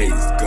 amazed.